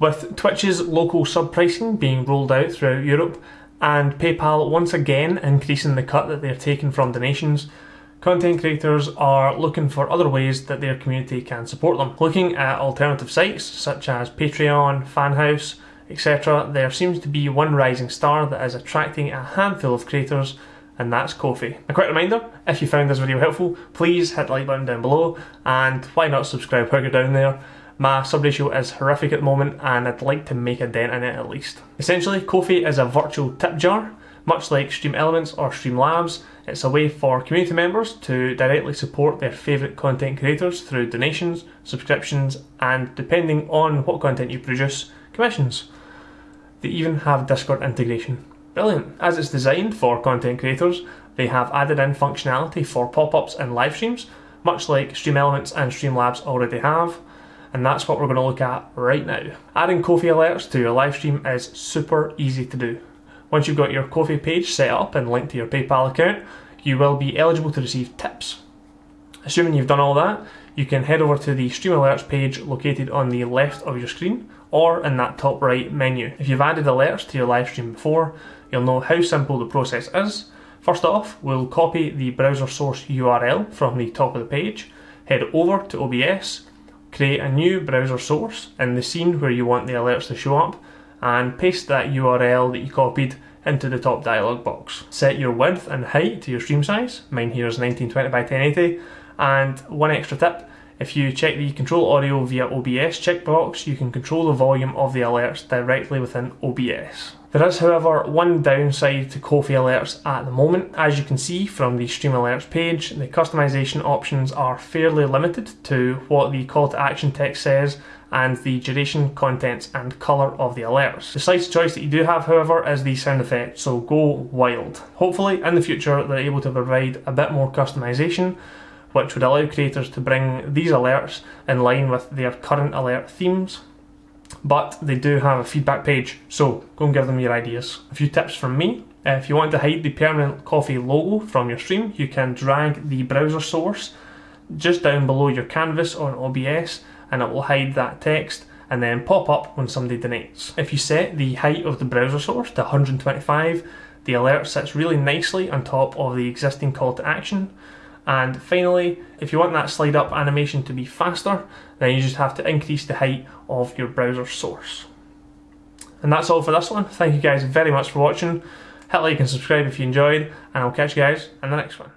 With Twitch's local sub pricing being rolled out throughout Europe, and PayPal once again increasing the cut that they're taking from donations, content creators are looking for other ways that their community can support them. Looking at alternative sites such as Patreon, Fanhouse, etc., there seems to be one rising star that is attracting a handful of creators and that's Ko-fi. A quick reminder, if you found this video helpful, please hit the like button down below, and why not subscribe while you're down there. My sub ratio is horrific at the moment and I'd like to make a dent in it at least. Essentially, Ko-fi is a virtual tip jar, much like Stream Elements or Streamlabs. It's a way for community members to directly support their favourite content creators through donations, subscriptions, and depending on what content you produce, commissions. They even have Discord integration. Brilliant. As it's designed for content creators, they have added in functionality for pop-ups and live streams, much like Stream Elements and Streamlabs already have and that's what we're going to look at right now. Adding Ko-fi alerts to your live stream is super easy to do. Once you've got your Ko-fi page set up and linked to your PayPal account, you will be eligible to receive tips. Assuming you've done all that, you can head over to the Stream Alerts page located on the left of your screen or in that top right menu. If you've added alerts to your live stream before, you'll know how simple the process is. First off, we'll copy the browser source URL from the top of the page, head over to OBS, create a new browser source in the scene where you want the alerts to show up and paste that URL that you copied into the top dialog box. Set your width and height to your stream size, mine here is 1920 by 1080, and one extra tip, if you check the control audio via OBS checkbox, you can control the volume of the alerts directly within OBS. There is, however, one downside to Ko-fi alerts at the moment. As you can see from the Stream Alerts page, the customization options are fairly limited to what the call to action text says and the duration, contents and colour of the alerts. The slight choice that you do have, however, is the sound effect, so go wild. Hopefully, in the future, they're able to provide a bit more customization which would allow creators to bring these alerts in line with their current alert themes but they do have a feedback page, so go and give them your ideas. A few tips from me. Uh, if you want to hide the permanent Ko-fi logo from your stream, you can drag the browser source just down below your canvas on OBS and it will hide that text and then pop up when somebody donates. If you set the height of the browser source to 125, the alert sits really nicely on top of the existing call to action and finally, if you want that slide up animation to be faster, then you just have to increase the height of your browser source. And that's all for this one. Thank you guys very much for watching. Hit like and subscribe if you enjoyed, and I'll catch you guys in the next one.